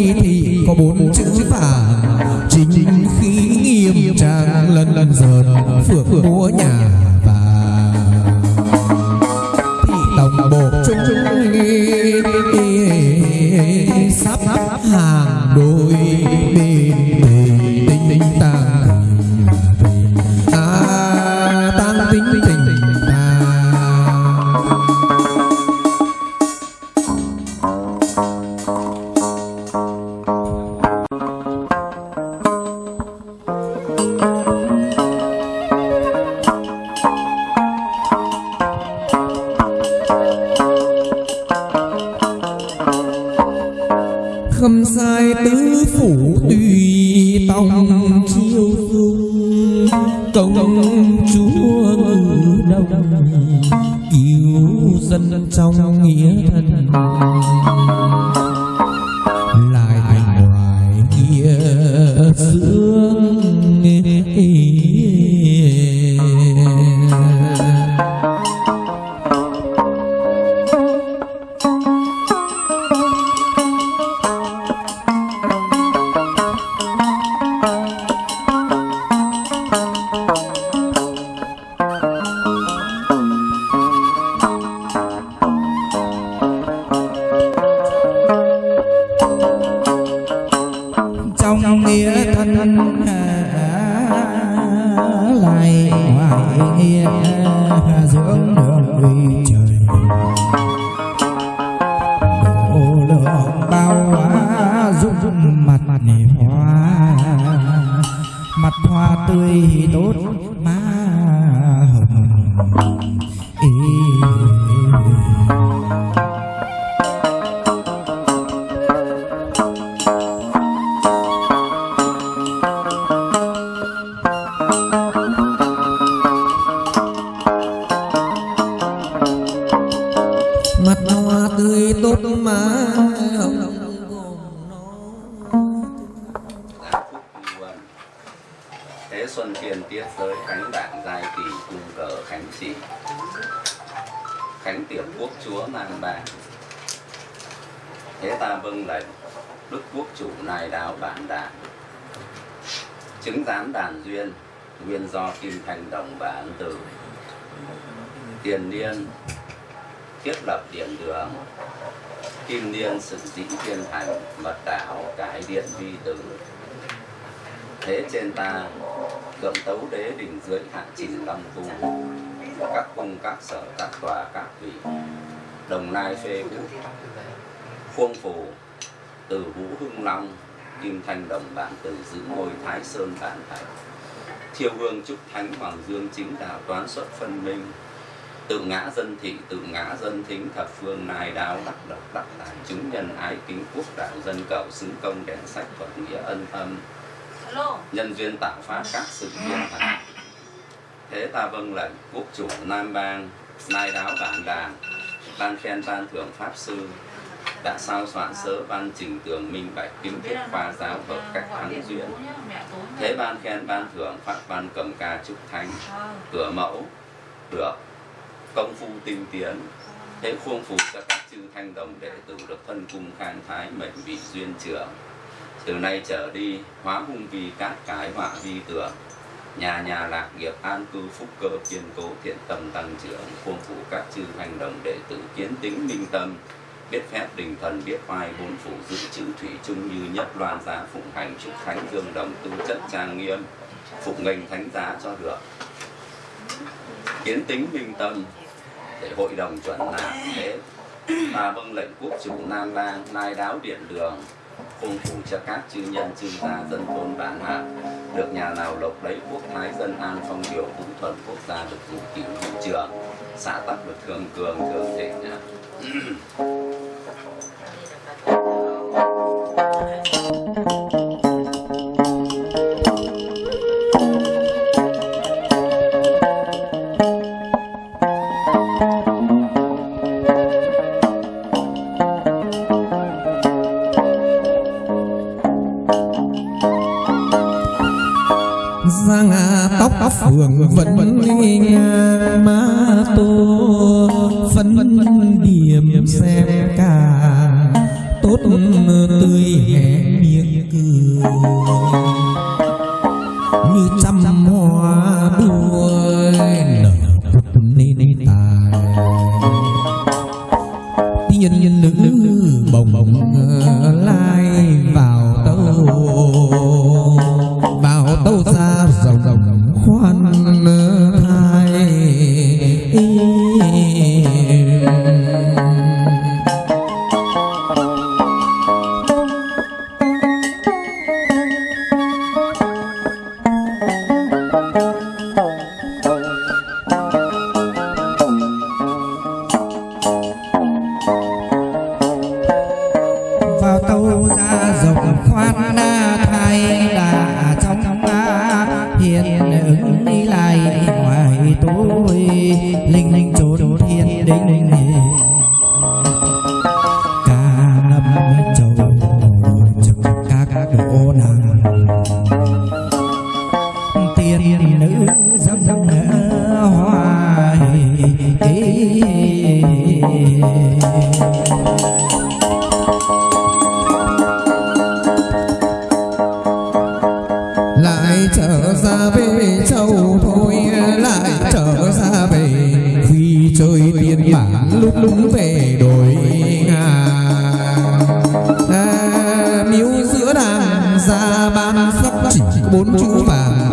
cây thì có bốn chữ vàng. Chính khí nghiêm trang lần lần dần phượng múa nhà và thì tổng bộ trung sắp hàng đôi. Tùy chiêu dung công chúa ngự đông yêu dân trong nghĩa thân yeah, dưỡng tươi mà. Không Thế xuân tiền tiết giới khánh đảng giai kỳ cung cờ khánh trị. Khánh tiệp quốc chúa mang bảng. Thế ta vâng lệnh, Đức quốc chủ nài đáo bản đảng. Chứng giám đàn duyên, Nguyên do kim thành đồng và ấn tử. Tiền niên Thiết lập điện đường, Kim niên sự dĩ thiên hành Mật đạo cải điện vi tử. Thế trên ta cận tấu đế đỉnh dưới hạ trình long tu, các cung, các sở, các tòa, các vị đồng nai phê vũ, khuôn phù, từ vũ hưng long, kim thanh đồng bản từ giữ ngôi thái sơn bản thạch, thiêu hương trúc thánh hoàng dương chính đạo toán xuất phân minh tự ngã dân thị tự ngã dân thính thập phương nai đáo đắc độc đắc tài chúng nhân ái kính quốc đạo dân cầu xứng công đèn sách phật nghĩa ân âm. Nhân duyên tạo phát các sự viên thành thế ta vâng lệnh quốc chủ nam bang nai đáo bản đàn ban khen ban thưởng pháp sư. Đã sao soạn sớ ban trình tường minh bạch kiếm thiết khoa giáo hợp cách thắng duyên. thế ban khen ban thưởng pháp ban cầm ca trúc thánh cửa mẫu được công phu tinh tiến. Thế khuôn phù cho các chư thanh đồng đệ tử được thân cung khang thái mệnh vị duyên trưởng từ nay trở đi, hóa hung vì các cái họa vi tường. Nhà nhà lạc nghiệp an cư phúc cơ kiên cố thiện tâm tăng trưởng. Khuôn phủ các chư hành đồng đệ tử kiến tính minh tâm. Biết phép đình thần, biết oai bốn phủ giữ chữ thủy chung như nhất loan giá phụng hành trúc thánh dương đồng tư chất trang nghiêm. Phục nghênh thánh giá cho được kiến tính minh tâm để hội đồng chuẩn nạp thế. Ta vâng lệnh quốc chủ nam lang lai đáo điện đường phung phủ cho các chư nhân chư gia dân thôn bản hạ được nhà nào lộc lấy quốc thái dân an phong điều vũ thuận quốc gia được vũ kỷ hữu trường xã tắc được thường cường thường thịnh ma má tô phân điểm xem cả tốt tươi hé miệng cười. Như trăm hoa đua nở nên tài. Tiên nữ bốn chữ vàng.